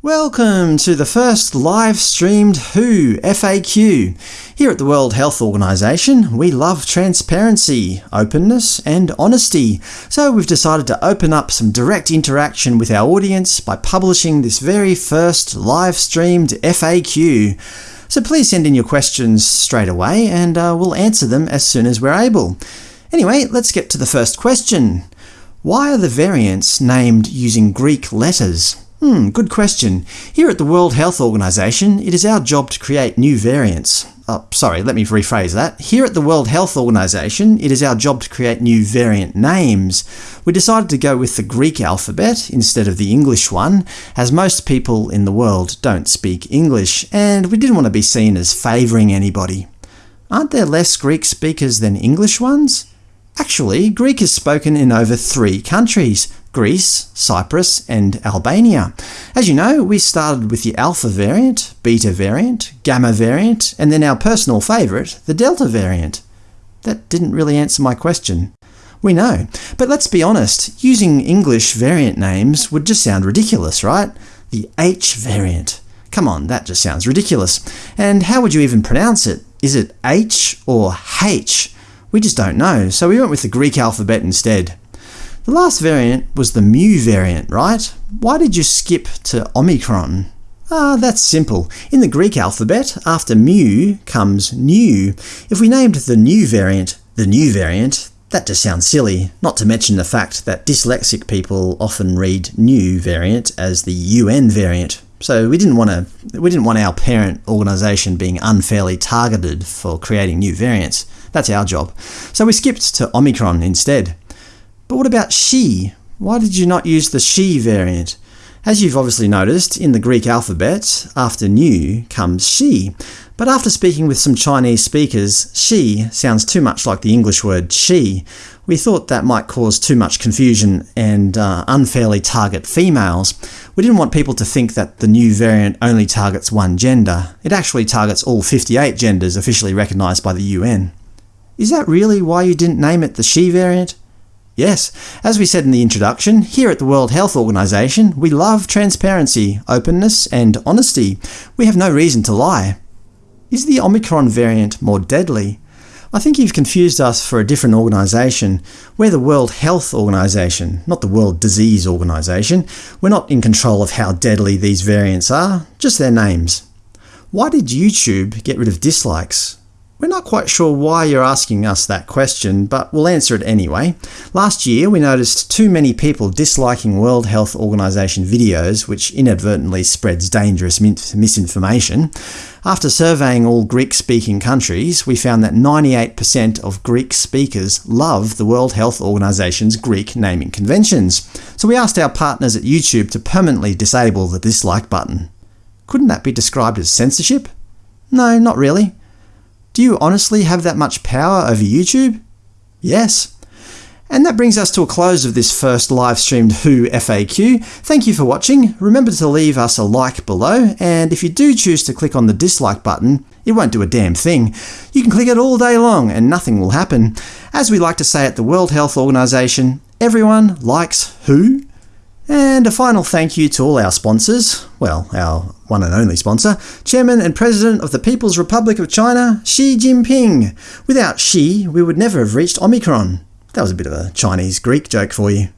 Welcome to the first live-streamed WHO FAQ. Here at the World Health Organization, we love transparency, openness and honesty, so we've decided to open up some direct interaction with our audience by publishing this very first live-streamed FAQ. So please send in your questions straight away, and uh, we'll answer them as soon as we're able. Anyway, let's get to the first question. Why are the variants named using Greek letters? Hmm, good question. Here at the World Health Organization, it is our job to create new variants. Oh, sorry, let me rephrase that. Here at the World Health Organization, it is our job to create new variant names. We decided to go with the Greek alphabet instead of the English one, as most people in the world don't speak English, and we didn't want to be seen as favouring anybody. Aren't there less Greek speakers than English ones? Actually, Greek is spoken in over three countries – Greece, Cyprus and Albania. As you know, we started with the alpha variant, beta variant, gamma variant, and then our personal favourite, the delta variant. That didn't really answer my question. We know. But let's be honest, using English variant names would just sound ridiculous, right? The H variant. Come on, that just sounds ridiculous. And how would you even pronounce it? Is it H or H? We just don't know, so we went with the Greek alphabet instead. The last variant was the mu variant, right? Why did you skip to Omicron? Ah, that's simple. In the Greek alphabet, after mu comes nu. If we named the new variant the nu variant, that just sounds silly, not to mention the fact that dyslexic people often read nu variant as the UN variant. So we didn't want to we didn't want our parent organisation being unfairly targeted for creating new variants. That's our job. So we skipped to Omicron instead. But what about Xi? Why did you not use the Xi variant? As you've obviously noticed, in the Greek alphabet, after nu comes Xi, But after speaking with some Chinese speakers, Xi sounds too much like the English word she. We thought that might cause too much confusion and uh, unfairly target females. We didn't want people to think that the new variant only targets one gender. It actually targets all 58 genders officially recognised by the UN. Is that really why you didn't name it the Xi variant? Yes, as we said in the introduction, here at the World Health Organization, we love transparency, openness and honesty. We have no reason to lie. Is the Omicron variant more deadly? I think you've confused us for a different organisation. We're the World Health Organisation, not the World Disease Organisation. We're not in control of how deadly these variants are, just their names. Why did YouTube get rid of dislikes? We're not quite sure why you're asking us that question, but we'll answer it anyway. Last year we noticed too many people disliking World Health Organization videos, which inadvertently spreads dangerous misinformation. After surveying all Greek-speaking countries, we found that 98% of Greek speakers love the World Health Organization's Greek naming conventions. So we asked our partners at YouTube to permanently disable the dislike button. Couldn't that be described as censorship? No, not really. Do you honestly have that much power over YouTube? Yes. And that brings us to a close of this first live-streamed WHO FAQ. Thank you for watching. Remember to leave us a like below, and if you do choose to click on the dislike button, it won't do a damn thing. You can click it all day long and nothing will happen. As we like to say at the World Health Organization, everyone likes who? And a final thank you to all our sponsors, well, our one and only sponsor, Chairman and President of the People's Republic of China, Xi Jinping. Without Xi, we would never have reached Omicron. That was a bit of a Chinese-Greek joke for you.